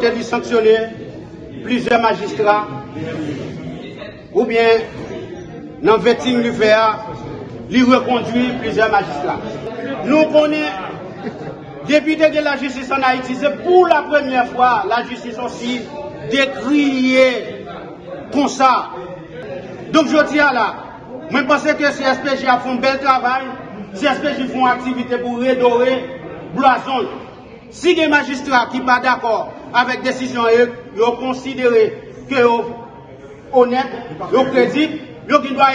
de sanctionner plusieurs magistrats ou bien dans le vetting du faire, lui reconduire plusieurs magistrats. Nous connaissons député de la justice en Haïti, c'est pour la première fois la justice aussi décriée comme ça. Donc je dis à moi je pense que CSPJ a fait un bel travail, CSPJ font activité pour redorer Blason. Si des magistrats qui ne sont pas d'accord avec décision, ils ont considéré que honnête, ils crédible, Yo ki dwa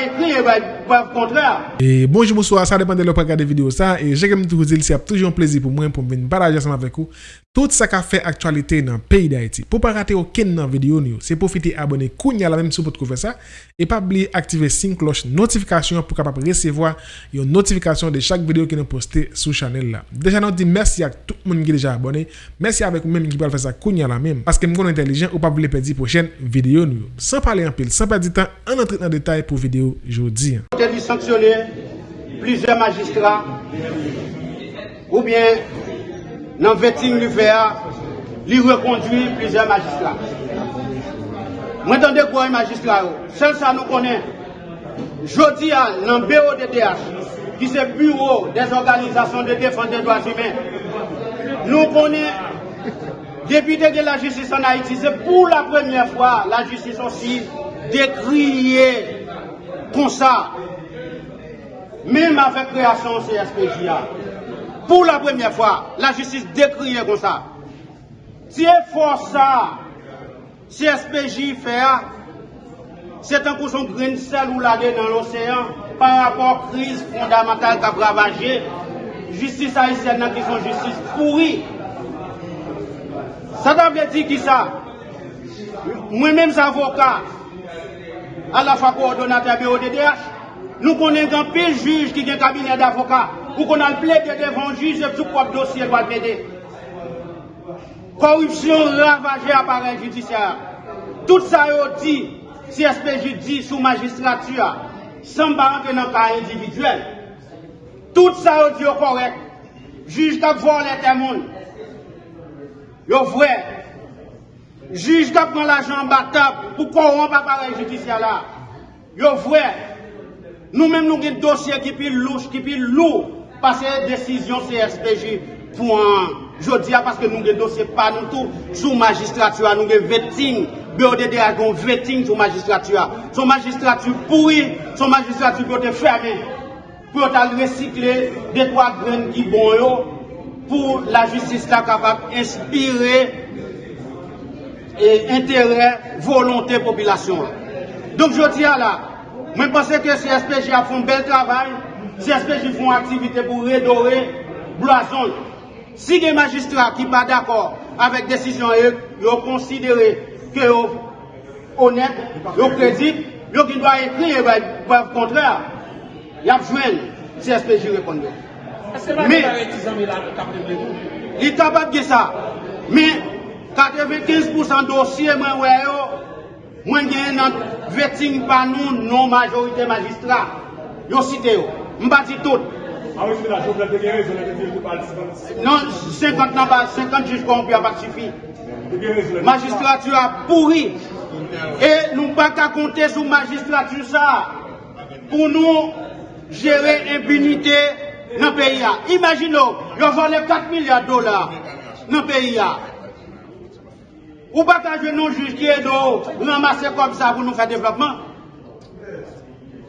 ekri e wap kontra. E bonjou mouswa, sa depan de lop akade video sa. E jè kem tou zil si ap toujoun plezi pou mwen pou mwen paraje seman vek ou. Tout sa ka fe aktualite nan peyi da eti. Po pa rate ou ken nan video ni ou. Se profite abone kounya la menm sou pot kou fe sa. E pa bli aktive sin kloche notifikasyon pou kapap resevoa yon notifikasyon de chak video ki nou poste sou chanel la. Deja nou di mersi ak tout moun ki deja abone. Mersi avek ou menm ki pal fe sa kounya la menm. Paske m konon intelijen ou pa bli pedi pou chen video ni ou. San pale an pil, san perdi tan, an entri nan detay pou video jodi. Te li sanksyone plize magistra ou bien nan vetting li fè a, li rekondwi plizè magistrat. Mwen tande kwa yon magistrat yo, sel sa nou konen, jodi a nan BODDH, ki se bureau des organizasyon de defan de doaz humen, nou konen, depite de la justice an Haiti, se pou la premiè fwa, la justice osi, dekriye kon sa, mèm avè kreasyon CSPJA, Pour la première fois, la justice décriée comme ça. Si fort ça, SPJ fait, c'est un son grain sel ou la dans l'océan par rapport à la crise fondamentale qui a ravagé justice haïtienne qui sont justice pourrie. Ça veut dire qui ça? Moi-même, avocat, à la fois coordonnateur BODDH, nous connaissons un pile juge qui a un cabinet d'avocats pour qu'on a plaidé devant juge et tout propre dossier doit plaider. Corruption ravagée appareil judiciaire. Tout ça est dit, si SPJ dit sous magistrature, sans rentrer dans le cas individuel. Tout ça est dit correct. Juge qui volé les monde. Yo vrai. Juge qui prend l'argent battable pour corrompre l'appareil judiciaire là. Vrai. Nou menm nou gen dosye ki pi louche, ki pi lou, pase desisyon CSPJ pou an jodia, paske nou gen dosye pa nou tou sou magistratua, nou gen veting, BODD a gon veting sou magistratua. Sou magistratu pouri, sou magistratu pou te ferme, pou te al resikle de kwa gren ki bon yo, pou la justis la kapap inspire e intere volonté populasyon. Donk jodia la, Mwen pense ke CSPJ a foun bel travay, CSPJ foun aktivite pou redore blason. Si de magistrat ki pa d'akor avèk desisyon e, yo konsidere ke yo honet, yo kredit, yo ki dwa ekri e vè kontrèr, yap jwen CSPJ reponde. Men, li tabab ge sa, men, 95% dosye mwen wè yo, mwen gen nan vetting par nous, non majorité magistrats. Ils ont cité. Mbati tout. Non, 50 n'a pas, 50 juges corrompus. Magistrature a pourri. Et nous pas qu'à compter sur magistrature ça pour nous gérer impunité dans le pays. Imaginez, ils ont volé 4 milliards de dollars dans le pays. Ou pas qu'à nos juges qui est ramasser comme ça pour nous faire développement.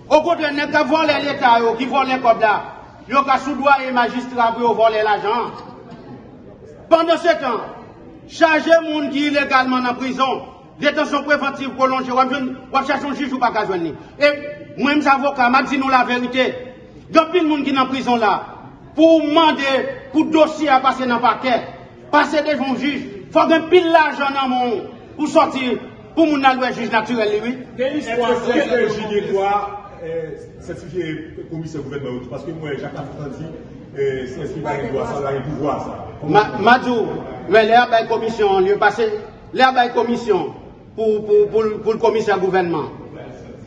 Au contraire, n'est qu'à voler l'État qui les codes là. Yo ka sous-doigt et magistrat pour voler l'argent. Pendant ce temps, charger monde qui illégalement en prison, détention préventive prolongée, on va un juge ou pas qu'à joindre. Et moi, mes avocats, m'a dit nous la vérité. Il y a de monde qui est en prison là. Pour demander, pour dossier à passer dans le paquet, passer devant le juge, il faut un pile l'argent dans mon pour sortir, pour mon allouer juge naturel, histoire c'est quoi certifié commissaire gouvernement parce que moi Jacques dit c'est ce qui va doit ça va pouvoir ça. Madou mais l'air de commission lieu passé l'air de commission pour, pour, pour, pour le commissaire gouvernement.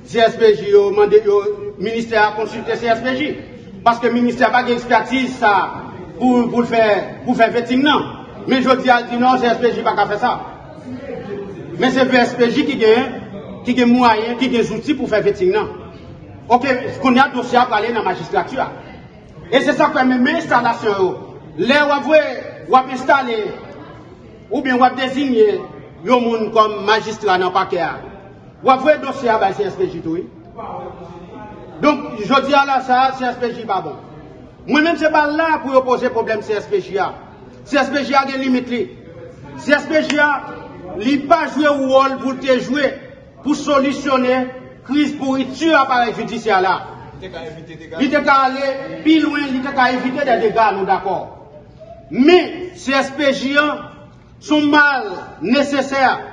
CSPJ le ministère a consulté CSPJ parce que le ministère n'a pas d'expertise pour, pour faire Men jodi al di nan, CSPJ pa ka fe sa. Men se VSPJ ki gen, ki gen mwayen, ki gen zouti pou fe veting nan. Ok, kon ya dosya prale nan magistratua. E se sa kwen men men instalasyon yo. Oh. Le wavwe, wap installe, ou bien wap dezigne yo moun kom magistra nan pake a. Wavwe dosya bay CSPJ tou. Donk, jodi ala sa, CSPJ pa bon. Mwen men se pa la pou yo pose problem CSPJ a. CSPJ a gen limit li. CSPJ a li pa jwe wol pou te jwe pou solisyone kriz pou itu aparel judisya la. Li te ka ale pi lwen, li te ka evite de dega nou d'akor. Me, CSPJ a sou mal neseser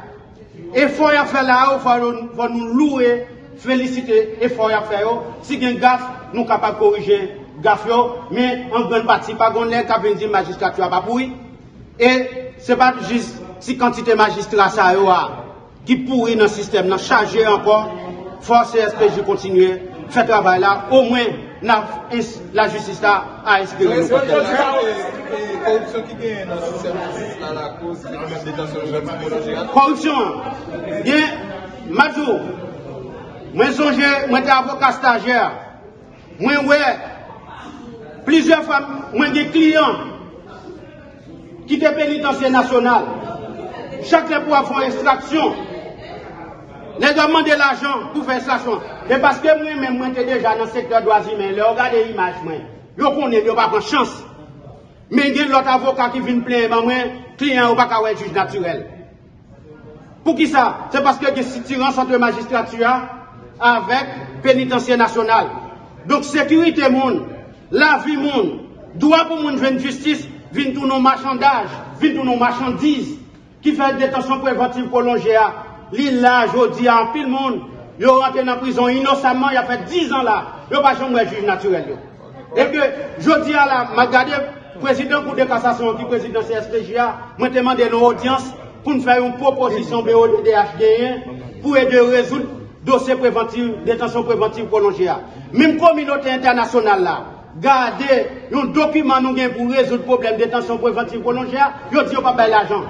e foy a fe la ou foy nou loue felicite e foy a fe yo si gen gaf nou kapap korije gaf yo, me an gen pati pa gon len ka vendi magistratua pa poui e se pat jist si kantite magistra sa yo a ki pouri nan sistem nan chaje ankon, force SPJ kontinue, fè travay la, ou mwen nan la justis la a espire nou kote. Korupsyon ki gen nan sistem la la kouz, korupsyon, gen, majou, sonje, mwen te avokat stajer, mwen wè, Plizye fwa mwen gen kliyon ki te penitansye nasyonal. Chak le pou avon ekstraksyon. Le demande l'ajan pou fè ekstraksyon. E paske mwen men mwen te deja nan sektor doazi men. Le ogade imaj mwen. Yo konen yo pa kon chans. Men gen lot avokat ki vin plen man mwen, kliyan ou baka wè juj naturel. Pou ki sa? Se paske gen sitiran sante magistratua avèk penitansye nasyonal. Donk sekurite moun la vi moun, doa pou moun ven justice, vin tou nou machandaj, vin tou nou machandiz, ki fè detansyon preventiv prolonje a, li la, jodi, an pil moun, yo rentre nan prizon inosaman, ya fè 10 an la, yo pa chan mwen juj naturel yo. E ke, jodi a la, ma gade, prezident kou de kasasyon ki prezident CSPJ a, mwen temande nou audyans, pou nou fè yon proposisyon BODHDN, pou e de rezout dosye preventiv, detansyon preventiv prolonje a. Mim kominote internasyonal la, gade, yon dokumen nou gen pou rezout problem detansyon preventiv prolonje a, yo di yo pa bay l'ajan.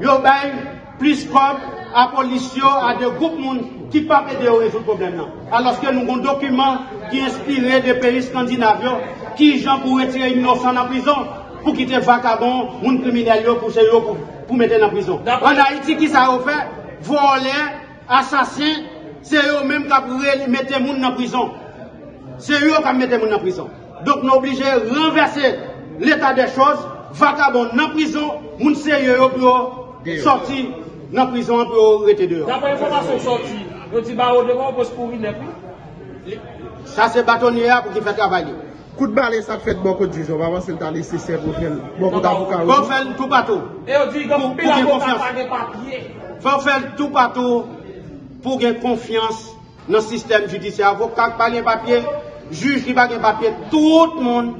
yo bay plis kom a polisyon a de goup moun ki pa pede yo rezout problem nan. Aloske nou kon dokumen ki inspire de peyi skandinavyo ki jan pou retire inosan nan prizon pou kite vakabon moun kriminal yo pou se yo pou mette nan prizon. An a iti ki sa yo fe, volen, asasin, se yo menm ka pou mette moun nan prizon. Se yo ka mette moun nan prizon. Dok nou oblije renverse l'etat de chos, vakabon nan prizon, moun serye yo pou yo sorti nan prizon pou yo rete deyo. Dapre informasyon sorti, yo ti ba ou devan pou spouri nepi? Sa se batonye a pou ki fe travaye. Kout balè sa fèt bon kout jujou, wawan se lta lè se sè pou fèl, bon kout avokan. Bon fèl tout patou. E yo di gom pil avokan pa gen papye. Fon fèl tout patou pou gen konfians nan sistem judisye avokan pa gen papye. Juj ki pa gen papye, tout moun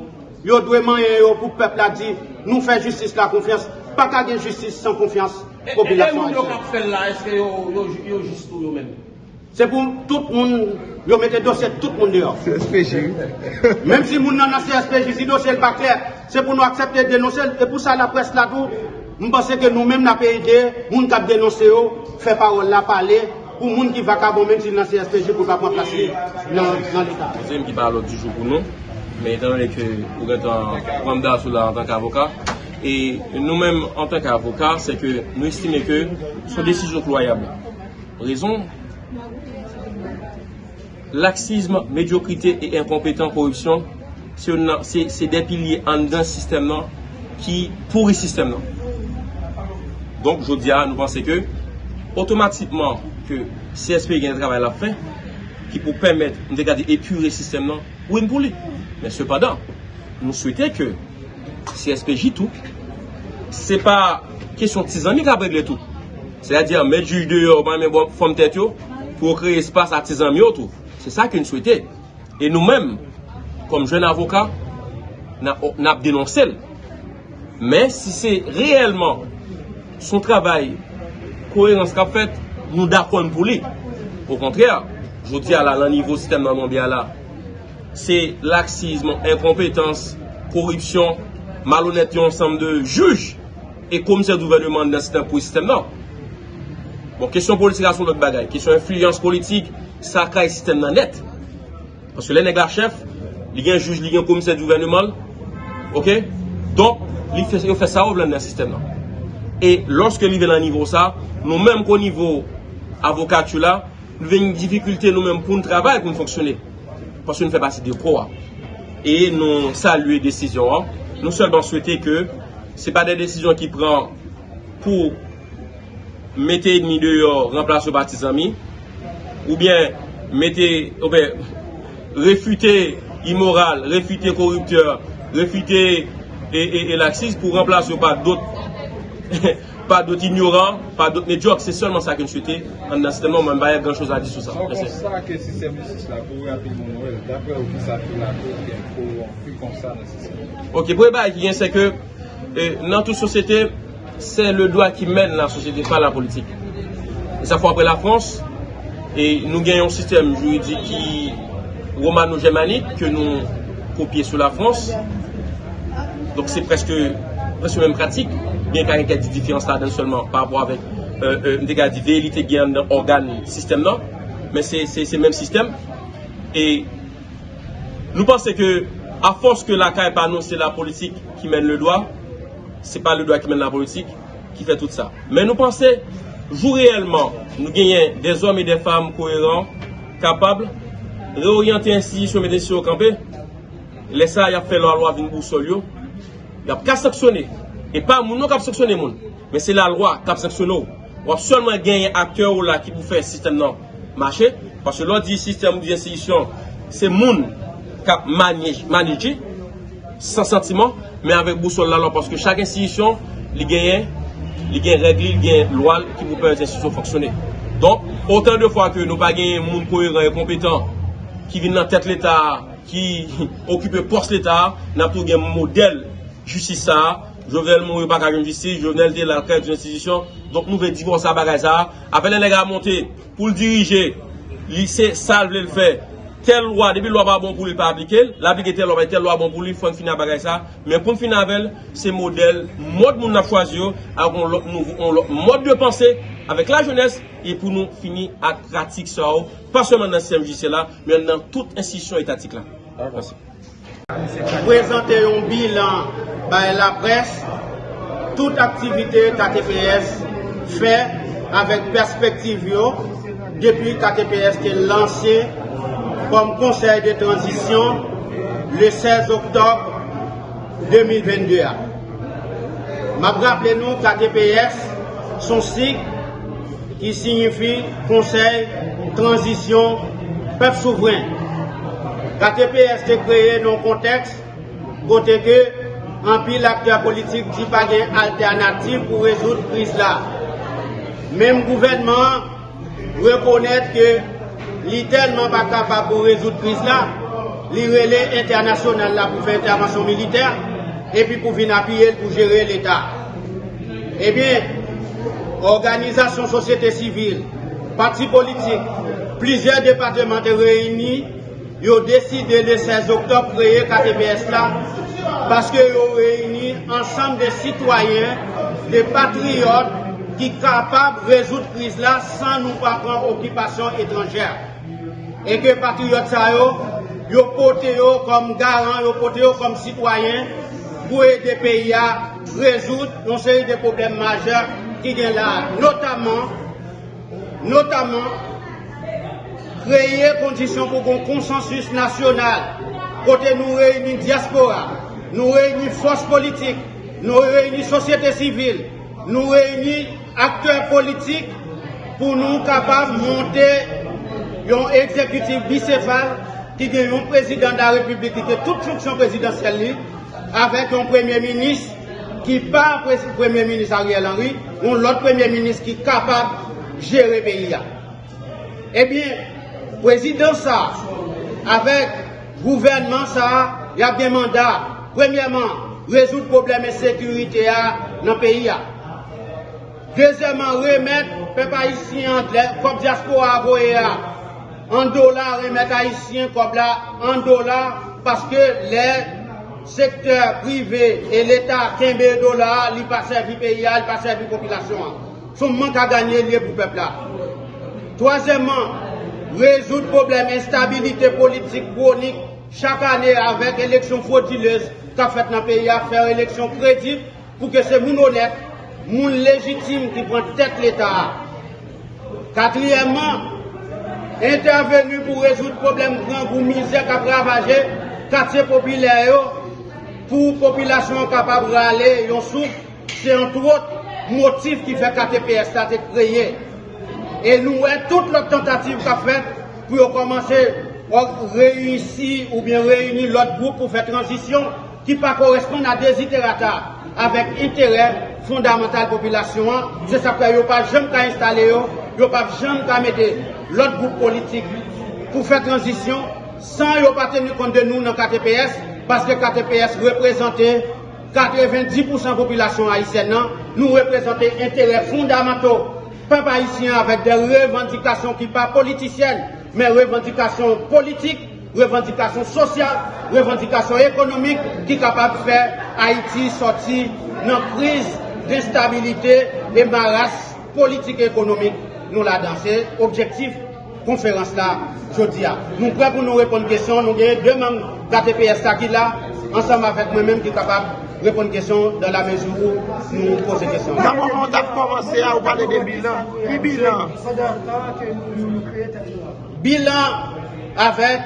yo dwe manye yo pou pepl la di, nou fè justice la konfians. pa ka gen justice san konfians populasyon. E moun yo kap fèl la, eske yo jistou yo men? Se pou tout moun, yo mette dosye tout moun deyo. CSPJ. Mem si moun nan CSPJ, si dosye l pa kler, se pou nou aksepte denonsel, e pou sa la pres la tou, mpase ke nou men na peyde, moun kap denonse yo, fè parol la pale, pou moun ki vakabon menm si nan CSPG pou kapwa plase nan l'Etat. Mwen ki parlo di jou pou nou, men etan lè ke ou gen tan ramda sou la an tank avoka, e nou menm an tank avoka, se ke nou estime ke son desisyon kloyable. Rezon, laksisme, mediokrite e inkompetent korupsyon, se depi liye an dan sistem nan ki pouri sistem nan. Donk, jodi a, nou panse ke, otomatikman, ke CSP gen travay la fe, ki pou pèmèt mwen dekade epure sistem nan, ou mwen pou li. Men sepadan, mwen souwete ke CSP jitou, se pa kesyon tizanik apèk le tou. Se a diyan, mè juj de yo, mè mè bon fòm tèt yo, pou kre espas artizan mi yo tou. Se sa ki nou souwete. E nou mèm, kom jen avoka, nan ap denonsel. Men, si se reyelman son travay koherans kap fèt, nou dakon pou li. Ou kontrèr, jodi ala lan nivou sistem nan moun bi ala, se laksizm, enkompetans, korupsyon, malonet yon ansam de juj, e komise d'ouvernement nan sistem pou sistem nan. Bon, kesyon politik son lòk bagay, kesyon influence politik, sa ka e sistem nan net. Paske lè neg la chef, li gen juj, li gen komise gouvernement, ok? Don, li fè sa ou vlan nan sistem nan. E lòske li ven nan nivou sa, nou menm kon nivou avokat yo la, nou ven yon difikulte nou men pou nou travay pou nou fonksyone. Paske nou fè basi de kwa. E nou salue desisyon an. Nou selman souwete ke se pa de desisyon ki pran pou mette edmi de yo remplase ou batizami, ou bien mette, ou bien refute imoral, refute korupteur, refute e, e, e laksis pou remplase ou pa dot pa dot ignoran, pa dot medyok, se solman sa kem chwete, an nan sistem nan mwen baye gran chos a di sou sa. Son kon sa ke sistem di sou la pou rapi moun wèl, dapre ou ki sa pou la pou gen pou an pou kon sa nan sistem. Ok, pou e baye ki gen se ke, nan tout sosete, se le doa ki men la sosete, pa la politik. E sa fwa apre la Frans, e nou gen yon sistem juridik ki romano-germanik, ke nou kopye sou la Frans, donk se preske, preske mèm pratik, gen ka enke di difyans la den solman, pa apwa avèk, mde ka di veyelite gen organ sistem nan, men se men sistem, e nou panse ke a fons ke la ka e pa nou se la politik ki men le doa, se pa le doa ki men la politik, ki fè tout sa. Men nou panse, jou reèlman, nou genyen des om e de fam koheran, kapable, reorienter insidisyon men desisyon kampè, lesa yap fè lor lwa vin bou sol yo, yap ka saksyonè, E pa moun nou kap seksyonè moun. Men se la lwa kap seksyonè ou. Wap solman genye akteur ou la ki pou fè sistem nan. Mache. Paske lò di sistem ou di institisyon. Se moun kap maniji. San sentiman. Men avèk bousol la lò. Paske chak institisyon li genye. Li genye regli. Li genye lwa ki pou fè institisyon foksyonè. Don. Otan de fwa ke nou pa genye moun koheran e kompetan. Ki vin nan tèt l'Etat. Ki okupè pors l'Etat. Nan pou genye model. Justi sa. Jovenel moun yo pa kajoun justice, Jovenel de la kèd yon institisyon, donk nou ve divon sa bagay sa, apèlè nega monte pou l dirije, lise sal vle l fè, tel lwa, debi lwa ba bon pou li pa aplike, l'aplike tel lwa, tel lwa bon pou li, fon fina bagay sa, men pou finavel, se model, mod moun na fwazi yo, akon lop nou, on mod de panse, avek la jones, e pou nou fini ak pratik sa ou, pa seman nan CMJC la, men nan tout instisyon etatik la. Merci. Prezante yon bilan bay la pres, tout aktivite KTPS fè avèk perspektiv yo, depi KTPS te lansè kom konsey de transisyon le 16 oktob 2022. Mab rappele nou KTPS son sik ki signifi konsey transisyon pep souvren. KTPS te kreye nou konteks kote ke anpi l'akter politik di pa gen alternatif pou rezout kriz la. Mem gouvenman rekonet ke li telman pa kapap pou rezout kriz la, li rele internasyonel la pou fe intervensyon militer, epi pou vin apye pou jere l'Etat. Ebyen, organizasyon sosyete sivil, pati politik, plizye departement reyni, yo deside le 16 oktob kreye KTPS la, paske yo reyni ansam de sitwayen, de patriyot, ki kapab rezout kriz la san nou pa pran okipasyon etranjer. E ke patriyot sa yo, yo pote yo kom garan, yo pote yo kom sitwayen, pou e de peya rezout yon seri de problem majer ki gen la. Notaman, notaman, kreye kondisyon pou kon konsensus nasyonal, kote nou reyni diaspora, nou reyni fos politik, nou reyni sosyete sivil, nou reyni akteur politik pou nou kapab monte yon ekzekutif bisefal ki gen yon prezident da republik ki te tout fonksyon prezidential li avek yon premier minis ki pa premier minis Ariel Henry yon lot premier minis ki kapab jere peyi ya. Ebyen, prezident sa avek gouvernement sa ya gen mandat premiyaman rezout probleme sekurite ya nan peyi ya. Dezèman remèd pep haïsyen kop diaspora avoye a. An dolar remèd haïsyen kop la an dolar paske lè sektèr privè e l'Etat kèmbe dolar li pa servi peyi a, li pa servi popilasyon a. son manque à gagner pour le peuple là. Troisièmement, résoudre le problème instabilité politique chronique chaque année avec élection frauduleuse qu'a fait dans le pays à faire élection crédible pour que c'est mon honnête, mon légitime qui prend tête l'État. Quatrièmement, intervenu pour résoudre problème grand pour misère qui a ravagé quartier populaire pour la population capable d'aller en souffle. C'est entre autres motif qui fait KTPS a été créé. Et nous toutes les tentatives qu'a fait pour commencer à réussir ou bien réunir l'autre groupe pour faire transition qui pas correspond à des itérateurs avec intérêt fondamental population. C'est ça que pas jamais installer, ne pas jamais mettre l'autre groupe politique pour faire transition sans ne pas tenir compte de nous dans KTPS parce que KTPS représentait 90% de la population haïtienne, nous représentons intérêts fondamentaux, peuple haïtien avec des revendications qui ne sont pas politiciennes, mais revendications politiques, revendications sociales, revendications économiques qui sont capables de faire Haïti sortir dans crise d'instabilité et maras politique et économique. Nous la dansé. Objectif, conférence là, je dis. Nous prêts pour nous répondre aux questions. Nous avons deux membres d'ATPS qui là, ensemble avec moi-même qui sont capables répondre aux questions dans la mesure où nous posons des question. D'abord, on a commencé à parler des bilans. Qui bilan Bilan avec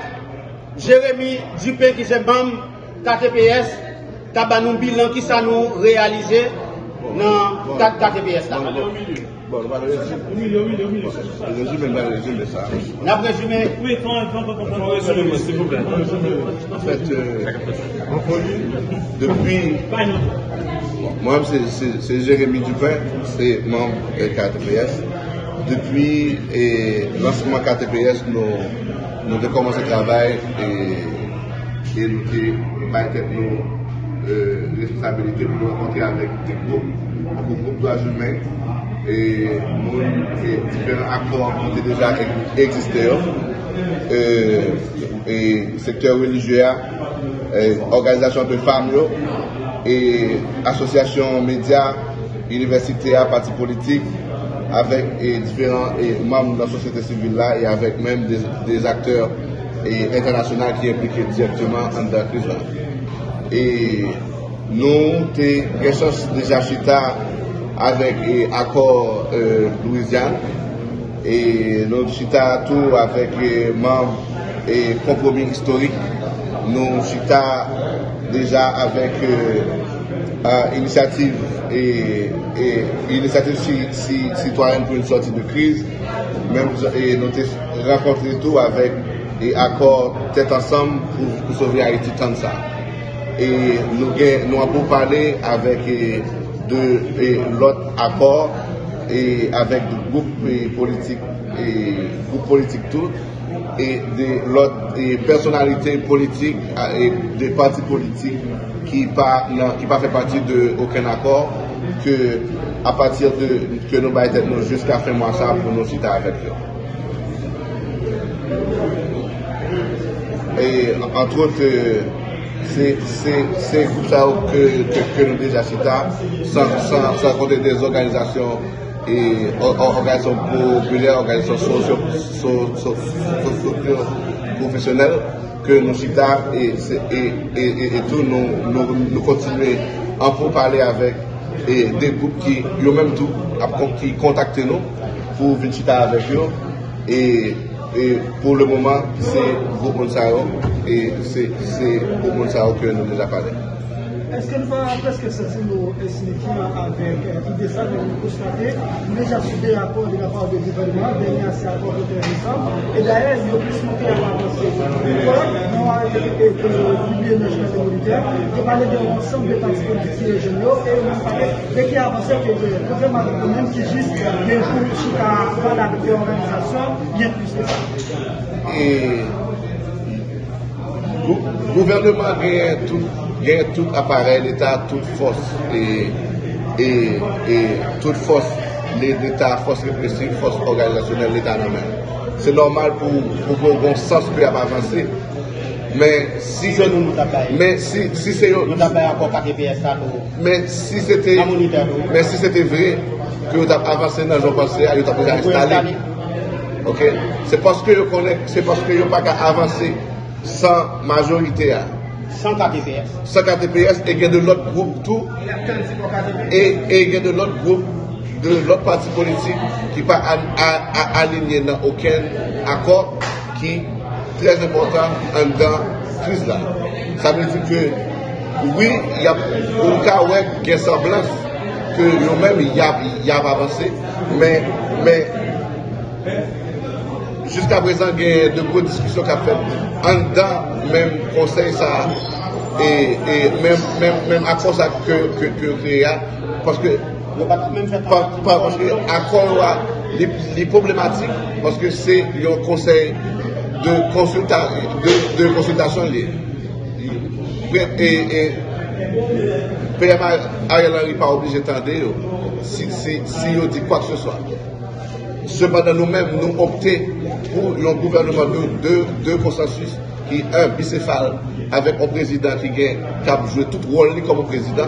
Jérémy Dupé qui est membre KTPS, qui a un bilan qui ça nous réalisé dans KTPS. Là. Bon, on va le résumer. Le résumé, on va le résumer ça. On a résumé. Oui, quand on peut résumer, s'il vous plaît. En fait, euh, depuis. Moi, c'est Jérémy Dupin, c'est membre de KTPS. Depuis le lancement KTPS, nous, nous avons commencé le travail et, et nous avons euh, responsabilités pour nous rencontrer avec des groupes, des groupes de humains et différents accords qui étaient déjà existés. Euh, et secteur religieux, euh, organisation de femmes et association médias, université, partis politiques, avec et différents membres de la société civile là et avec même des, acteurs internationaux qui impliqués directement dans la crise. Et nous, avons déjà chita avec l'accord euh, Louisiane et nous chita tout avec les membres et compromis historique. Nous chita déjà avec euh, euh, initiative et, initiative citoyenne pour une sortie de crise. Et nous rencontré tout avec et accord tête ensemble pour, pour sauver Haïti tant ça. Et nous, avons parlé avec de l'autre accord et avec des groupes politiques et groupes politiques tout et de l'autre personnalités politiques et des partis politiques qui pas qui pas fait partie de aucun accord que à partir de que nous nous jusqu'à fin mois ça pour nous citer avec eux. Et entre autres c'est comme ça que, nous déjà cité, sans, sans, compter des organisations et organisations populaires, organisations socio, professionnelles que nous citons et, et, tout, nous, nous, nous continuons à parler avec et des groupes qui, tout, qui contactent nous pour venir avec eux. Et et pour le moment, c'est Monsaro et c'est Monsaro que nous déjà parlé. Est-ce que nous va presque sortir nos signifiants avec l'idée ça de nous constater déjà des rapports de la part du gouvernement, dernier ces accords intéressants, et d'ailleurs, il y a plus monté à avancer. Pourquoi nous avons publié nos journaux militaires, qui parlait de l'ensemble des partis politiques régionaux, et a parlé dès qu'il y a avancé que le gouvernement même qui juste des groupes qui voilà, des organisations, bien plus que ça. Le gouvernement gagne tout gen tout appareil l'État, toute force et, et, et toute force l'État, force répressive, force organisationnelle, l'État même. C'est normal pour, qu'on bon sens peut avancer. Mais si nous si, c'est nous encore mais si c'était mais si c'était vrai que vous avez avancé dans le jour passé, vous avez installé. Ok? C'est parce que vous connaissez, sans majorité. hein. Sans KTPS. Sans KTPS, et il y a de l'autre groupe tout, et il y a de l'autre groupe, de l'autre parti politique qui pas aligné dans aucun accord qui est très important en dans crise là. Ça veut dire que oui, il y a un cas où il y a semblance que nous-mêmes, il y a, il y a avancé, mais, mais jusqu'à présent, il y a de grosses discussions qu'on a faites en dedans même conseil ça et, même, même, même accord ça que, que, que créa, parce que pas fait accord là, les, problématiques, parce que c'est un conseil de, consulta, de, de consultation lié. Et, et, PM Ariel Henry pas obligé d'attendre si, si, si il dit quoi que ce soit. Cependant, nous-mêmes, nous optons pour un gouvernement de, de, de consensus qui est un bicéphale avec un président qui, qui a joué tout rôle comme président,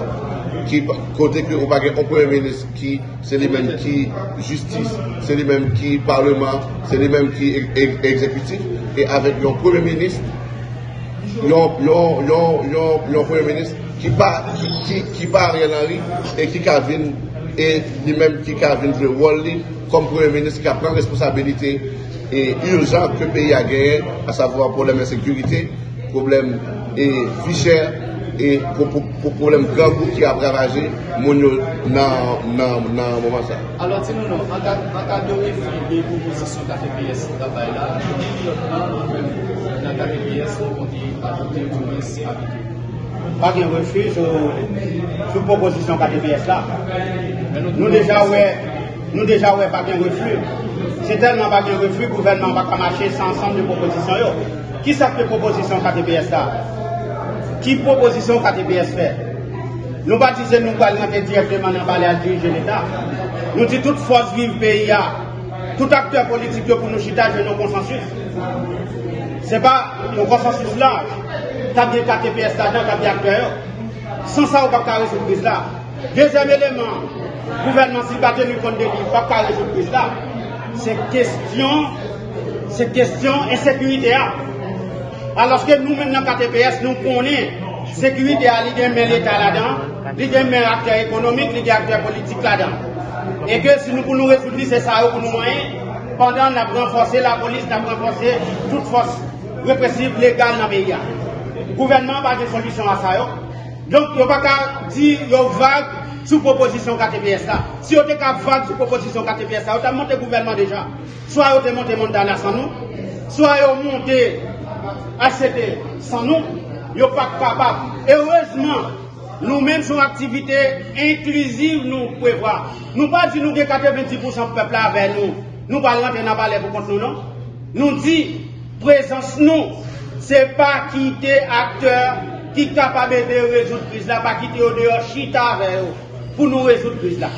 qui côté que on un premier ministre qui c'est les mêmes qui justice, c'est les mêmes qui parlement, c'est les mêmes qui ex- ex- exécutif, et avec un premier ministre yon premier ministre qui pas qui, qui, pas Ariel Henry et qui venu et lui-même qui a venu jouer rôle comme premier ministre qui a pris responsabilité et urgent que le pays a gagné, à savoir problème d'insécurité, problème et vie chère et pour, pour, pour problème grand groupe qui a ravagé mon dans dans moment ça. Alors, dis-nous, non, en cas de refus des propositions KTPS travail là, dans KTPS, on compte ajouter une liste habituelle. Pas de refus sur proposition KTPS là. Nous déjà, ouais, nous déjà, ouais, pas de refus. C'est tellement pas de refus, le gouvernement va pas marcher sans ensemble de propositions. Qui ça fait proposition KTPS Qui proposition KTPS fait? Nous dire nous allons rentrer directement dans le à diriger l'État. Nous disons toute force vive pays, tout acteur politique pour nous chita, je nos consensus. C'est pas un consensus large. T'as des KTPS t'as des acteurs. Sans ça, on va pas résoudre crise là. Deuxième élément, gouvernement s'il pas tenu compte de lui, pas résoudre crise là. C'est question, c'est question insécurité. là. Alors que nous, maintenant, KTPS, nous connaissons sécurité à l'idée de l'État là-dedans, l'idée de acteur économique, l'idée acteur politique là-dedans. Et que si nous pouvons résoudre, c'est ça pour nous moyens. Pendant nous avons renforcé la police, nous avons renforcé toute force répressive légale dans le pays. Le gouvernement n'a pas de solution à ça. Donc, il n'y a pas qu'à dire qu'il y a vague sous proposition KTPS là. Si on était vague sous proposition KTPS là, on a monté le gouvernement déjà. Soit on a monté Montana sans nous, soit on a monté ACT sans nous, ils ne sont pas capables. Et heureusement, nous-mêmes, sur activité inclusive, nous prévoyons. Nous ne pas dire nous que 90% du peuple avec nous. Nous ne pas rentrer dans pour contre nous, non? Nous dit, présence nous, ce n'est pas quitter acteur qui capable de résoudre crise là, pas quitter au dehors, chita avec eux, pour nous résoudre la crise là.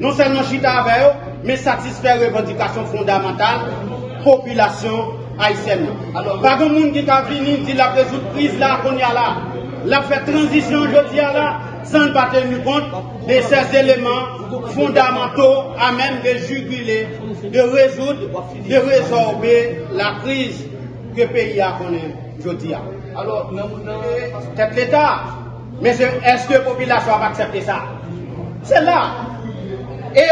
Non seulement chita avec eux, mais satisfaire les revendications fondamentales population haïtienne. Alors, pas de monde qui a venu dire la résoudre crise là qu'on y a là. La fait transition je dis là sans ne pas tenir compte de ces éléments fondamentaux à même de juguler, de résoudre, de résorber la crise que le pays a connaît aujourd'hui. Alors, non, non, Men se eske popilasyon ap aksepte sa? Se la. E,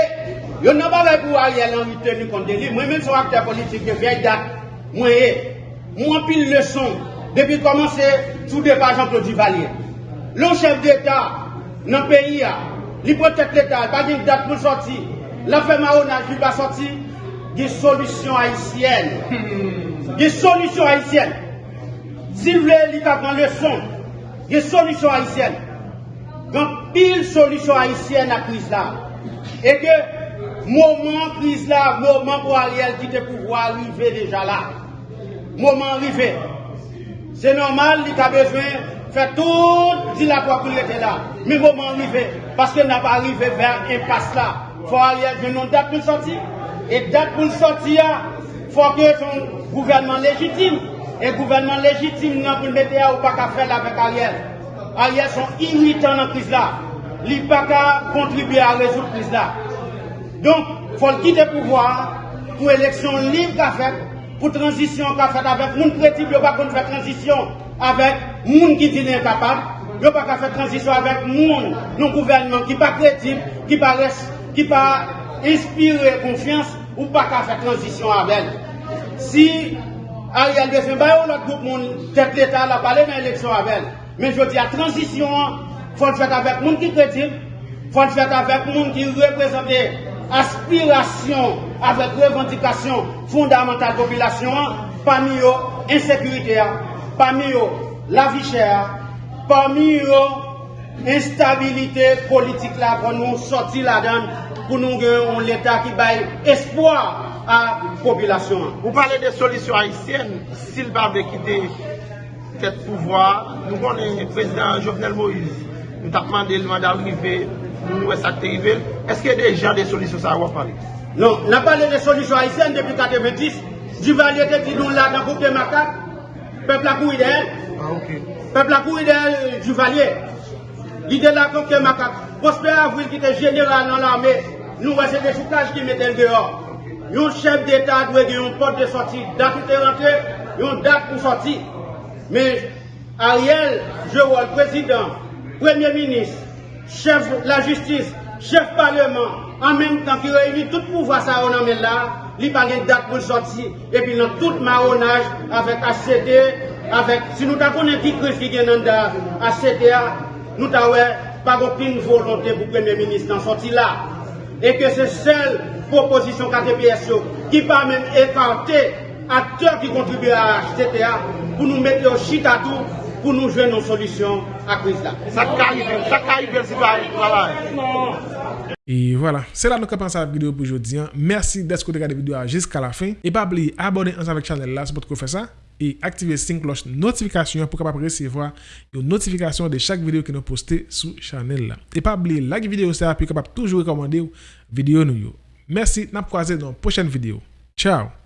yon nan ba vek ou a yel an ite ni konde li, mwen men son akte politik de vey dat, mwen e, mwen pil le son, depi komanse sou depa Jean-Claude Duvalier. Lon chef d'Etat nan peyi a, li potek l'Etat, pa gen dat pou soti, la fe ma ou nan ki ba soti, gen solusyon haisyen. Gen solusyon haisyen. Si vle li ta pran le son, leçon. Des solutions haïtiennes. Donc, pile solution haïtienne à la crise là. Et que, moment crise là, moment pour Ariel quitter le pouvoir arriver déjà là. Moment arrivé. C'est normal, il a besoin de faire tout dilatoire pour être là. Mais moment arrivé. Parce qu'il n'a pas arrivé vers impasse là. faut Ariel venir une date pour le sortir. Et date pour le sortir, il faut que son gouvernement légitime. Et gouvernement légitime, non, pour le mettre là, ou pas qu'à faire avec Ariel. Ariel sont irritants dans la crise là. Il n'a pas qu'à contribuer à résoudre la crise là. Donk, fol ki de pouvoi pou eleksyon liv ka fet, pou transisyon ka fet avek moun kretib yo pa kon fè transisyon avek moun ki di nen kapab, yo pa ka fè transisyon avek moun nou gouvernment ki pa kretib, ki pa res, ki pa inspire konfians, ou pa ka fè transisyon avek. Si a yal de se bayo lot goup moun tet l'Etat la pale nan eleksyon avek, men jodi a transisyon fol fèt avek moun ki kretib, fol fèt avek moun ki reprezentè aspirasyon avèk revendikasyon fondamental popilasyon, pa mi yo insekurite a, pa mi yo la vi chè a, pa mi yo instabilite politik la pou nou soti la dan pou nou gen yon l'Etat ki bay espoir a popilasyon. Ou pale de solisyon haisyen, sil pa vekite ket pouvoi, nou konen prezident Jovenel Moïse, nou takman de l'mandar rive, nou nou esakte rive, eske de jan de solisyon sa wap pale? Non, nan pale de solisyon haisyen depi 90, Duvalier te ti nou la nan koup de makak, pep la kou ide el. Ah, ok. Pep la kou ide el, Duvalier. Ide la koup de makak. Prosper Avril ki te general nan l'arme, nou wese de choukaj ki metel deor. Yon chef d'Etat dwe gen yon pot de soti, dat ou te rentre, yon dat pou soti. Men, Ariel, je wol, prezident, premier ministre, chef la justice, chef parlement, an menm tan ki reyni tout pouva sa yon anmen la, li pa gen dat pou soti, epi nan tout maronaj, avek HCT, avek, si nou ta konen ki kriz ki gen nan da HCT a, nou ta we, pa gopin volonté pou premier ministre nan soti la. E ke se sel proposisyon KTPS yo, ki pa men ekante, akteur ki kontribuye a HCT a, pou nou mette yo chita tou, pou nou jwen nou solisyon a kriz la. Sa ka yi ven, sa ka yi ven si pa yi travay. Et voilà, c'est là que nous commençons la vidéo pour aujourd'hui. Merci d'être regardé la vidéo jusqu'à la fin. Et pas oublier abonner ensemble avec la chaîne là, c'est pour faire ça. et activer sync cloche notification pour capable recevoir une notification de chaque vidéo que nous postez sur channel là. Et pas oublier like vidéo ça puis capable toujours recommander vidéo nous. Merci, n'a croisé dans une prochaine vidéo. Ciao.